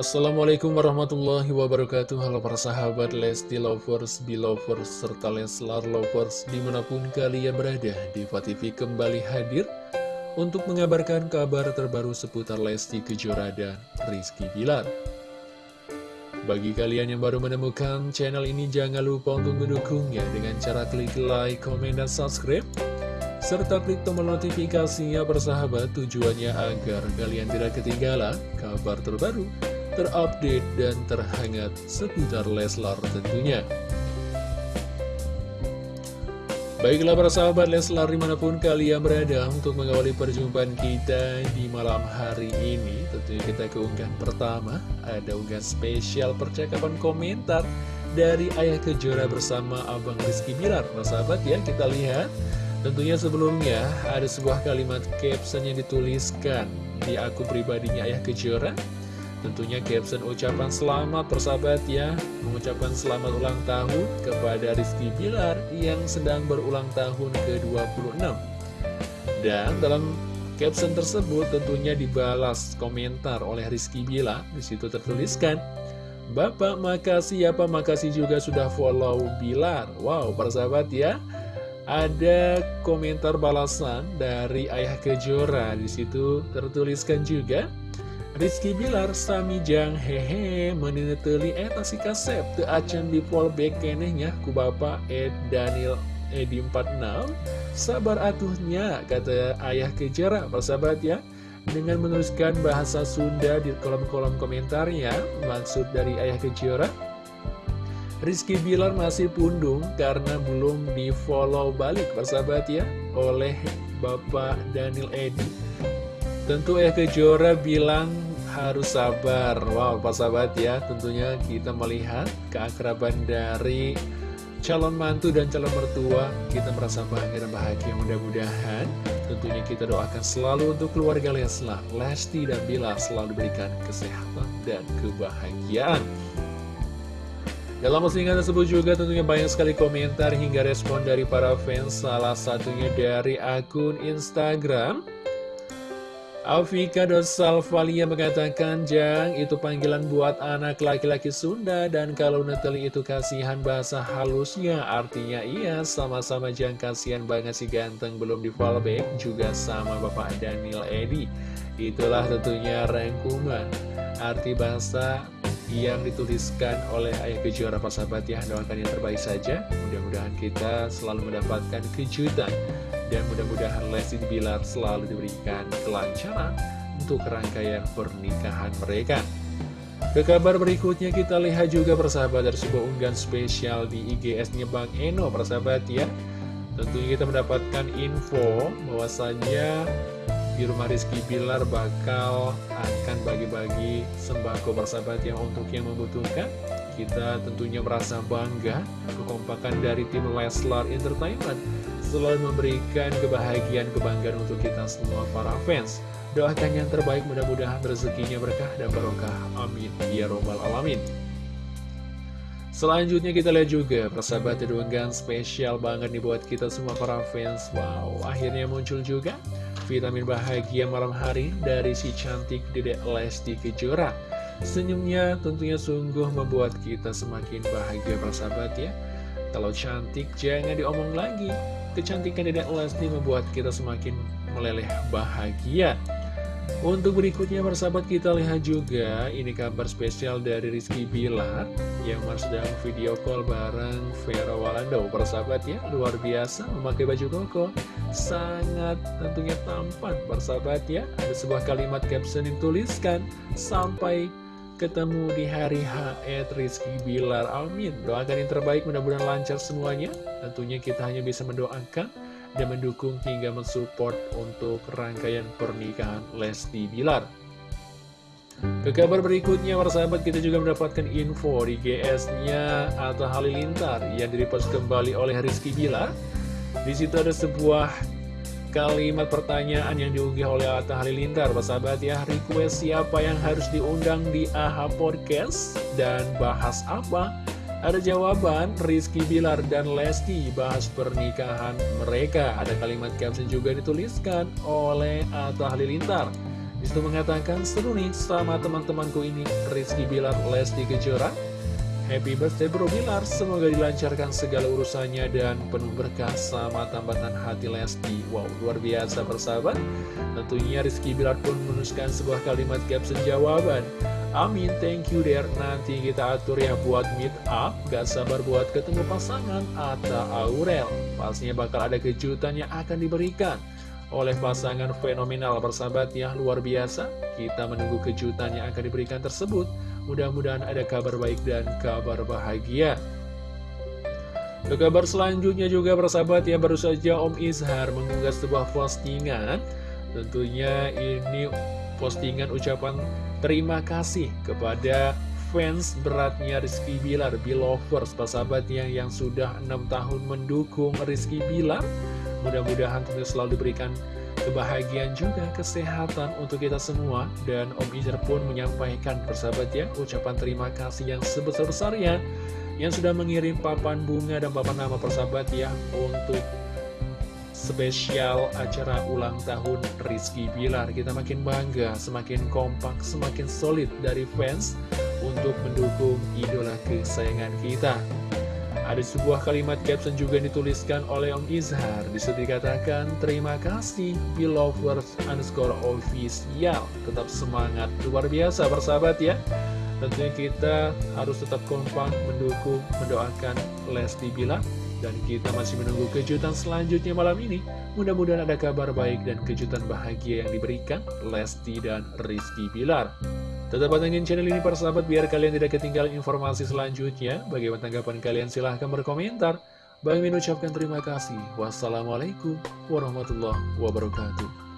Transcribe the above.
Assalamualaikum warahmatullahi wabarakatuh. Halo para sahabat Lesti Lovers, Belovers, serta Leslar Lovers Di mana pun kalian berada, Diva TV kembali hadir Untuk mengabarkan kabar terbaru seputar Lesti Kejora dan Rizky Bilar. Bagi kalian yang baru menemukan channel ini Jangan lupa untuk mendukungnya Dengan cara klik like, komen, dan subscribe serta klik tombol notifikasinya persahabat tujuannya agar kalian tidak ketinggalan kabar terbaru, terupdate dan terhangat seputar Leslar tentunya. Baiklah para sahabat Leslar di mana pun kalian berada untuk mengawali perjumpaan kita di malam hari ini Tentunya kita keunggahan pertama. Ada unggahan spesial percakapan komentar dari Ayah Kejora bersama Abang Rizky Bilar Para sahabat ya kita lihat. Tentunya sebelumnya ada sebuah kalimat caption yang dituliskan di akun pribadinya Ayah Kejora Tentunya caption ucapan selamat persahabat ya. Mengucapkan selamat ulang tahun kepada Rizky Bilar yang sedang berulang tahun ke-26. Dan dalam caption tersebut tentunya dibalas komentar oleh Rizky Bilar. Di situ tertuliskan Bapak makasih. Ya Pak makasih juga sudah follow Bilar. Wow persahabat ya. Ada komentar balasan dari Ayah Kejora. Di situ tertuliskan juga Rizky Bilar Sami Jang hehe meneneteli eta si kasep. Te acan di fallback kenehnya ku bapak Ed Daniel Edi 46 sabar atuhnya kata ayah kejara. Persahabat ya? Dengan menuliskan bahasa Sunda di kolom-kolom komentarnya maksud dari ayah kejora Rizky Bilar masih pundung karena belum di follow balik persahabat ya oleh Bapak Daniel Edi. Tentu ya Kejora bilang harus sabar. Wow Pak Sahabat ya. Tentunya kita melihat keakraban dari calon mantu dan calon mertua. Kita merasa bangga dan bahagia mudah-mudahan. Tentunya kita doakan selalu untuk keluarga Leslar Lesti dan Bila selalu diberikan kesehatan dan kebahagiaan. Dalam postingan tersebut juga tentunya banyak sekali komentar hingga respon dari para fans Salah satunya dari akun Instagram Afika Dosalvalia mengatakan, Jang, itu panggilan buat anak laki-laki Sunda, dan kalau Neteli itu kasihan bahasa halusnya, artinya iya, sama-sama Jang kasihan banget si ganteng belum di fallback, juga sama Bapak Daniel Edi. Itulah tentunya rangkuman, arti bahasa yang dituliskan oleh Ayah Kejora Pak Sahabat ya, doakan yang terbaik saja, mudah-mudahan kita selalu mendapatkan kejutan dan mudah-mudahan Lesti Bilar selalu diberikan kelancaran untuk rangkaian pernikahan mereka. Ke kabar berikutnya kita lihat juga persahabat dari sebuah unggahan spesial di IGS-nya Bang Eno persahabat ya. Tentunya kita mendapatkan info bahwasannya di rumah Rizky Bilar bakal akan bagi-bagi sembako persahabat yang untuk yang membutuhkan. Kita tentunya merasa bangga kekompakan dari tim Leslar Entertainment selalu memberikan kebahagiaan, kebanggaan untuk kita semua para fans. Doakan yang terbaik, mudah-mudahan rezekinya berkah dan barokah. Amin. Ya Robbal Alamin. Selanjutnya kita lihat juga persahabat unggahan spesial banget nih buat kita semua para fans. Wow, akhirnya muncul juga vitamin bahagia malam hari dari si cantik Dedek Lesti Kejora. Senyumnya tentunya sungguh membuat kita semakin bahagia persahabat ya. Kalau cantik jangan diomong lagi Kecantikan Dedek Lesti membuat kita semakin meleleh bahagia untuk berikutnya persahabat kita lihat juga ini kabar spesial dari Rizky Bilar yang sedang video call bareng Vera Walando persahabat ya luar biasa memakai baju koko. Sangat tentunya tampan. Persahabat ya ada sebuah kalimat caption yang tuliskan sampai ketemu di hari H Rizky Bilar. Amin. Doakan yang terbaik mudah-mudahan lancar semuanya. Tentunya kita hanya bisa mendoakan Dan mendukung hingga mensupport Untuk rangkaian pernikahan Lesti Bilar Ke kabar berikutnya, para sahabat, kita juga mendapatkan info di GS-nya Atta Halilintar yang direpost kembali oleh Rizky Bilar. Di situ ada sebuah kalimat pertanyaan yang diunggah oleh Atta Halilintar. Para sahabat ya, request siapa yang harus diundang di AHA Podcast dan bahas apa? Ada jawaban, Rizky Bilar dan Lesti bahas pernikahan mereka. Ada kalimat caption juga dituliskan oleh Atta Halilintar. Di situ mengatakan, seru nih sama teman-temanku ini, Rizky Bilar, Lesti Kejora. Happy birthday bro Bilar, semoga dilancarkan segala urusannya dan penuh berkah sama tambatan hati Lesti. Wow, luar biasa persahabat. Tentunya Rizky Bilar pun menuliskan sebuah kalimat caption jawaban. Amin, thank you der. Nanti kita atur ya buat meet up. Gak sabar buat ketemu pasangan Atta Aurel. Pastinya bakal ada kejutan yang akan diberikan oleh pasangan fenomenal bersahabat ya luar biasa kita menunggu kejutan yang akan diberikan tersebut. Mudah-mudahan ada kabar baik dan kabar bahagia. Ke kabar selanjutnya juga bersahabat ya baru saja Om Izhar mengunggah sebuah postingan. Tentunya ini postingan ucapan terima kasih kepada fans beratnya Rizky Bilar, Bilovers, persahabat yang, yang sudah enam tahun mendukung Rizky Bilar Mudah-mudahan tentu selalu diberikan kebahagiaan juga, kesehatan untuk kita semua. Dan Om Izer pun menyampaikan persahabat ya, ucapan terima kasih yang sebesar-besarnya yang sudah mengirim papan bunga dan papan nama persahabat ya untuk spesial acara ulang tahun Rizky Bilar. Kita makin bangga, semakin kompak, semakin solid dari fans untuk mendukung idola kesayangan kita. Ada sebuah kalimat caption juga dituliskan oleh Om Izhar. Di situ dikatakan Terima kasih Belovers underscore official. Tetap semangat. Luar biasa persahabat ya. Tentunya kita harus tetap kompak Mendukung, mendoakan Lesti Bilar. Dan kita masih menunggu kejutan selanjutnya malam ini. Mudah-mudahan ada kabar baik dan kejutan bahagia yang diberikan Lesti dan Rizky Bilar Tetap pantengin channel ini para sahabat biar kalian tidak ketinggalan informasi selanjutnya. Bagaimana tanggapan kalian silahkan berkomentar. Bang Min ucapkan terima kasih. Wassalamualaikum warahmatullahi wabarakatuh.